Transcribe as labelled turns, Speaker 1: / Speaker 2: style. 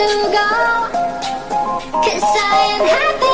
Speaker 1: to go. Cause I am happy.